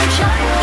shine.